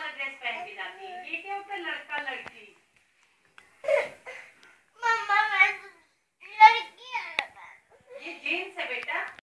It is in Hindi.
वाला ड्रेस पहन के जाती है। ये क्या होता है? लड़का लड़की